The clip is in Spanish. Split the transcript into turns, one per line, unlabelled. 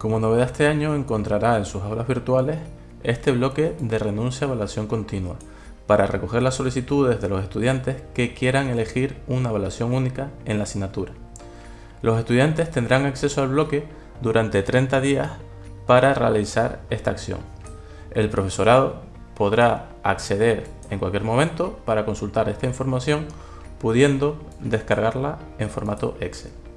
Como novedad este año encontrará en sus aulas virtuales este bloque de renuncia a evaluación continua para recoger las solicitudes de los estudiantes que quieran elegir una evaluación única en la asignatura. Los estudiantes tendrán acceso al bloque durante 30 días para realizar esta acción. El profesorado podrá acceder en cualquier momento para consultar esta información pudiendo descargarla en formato Excel.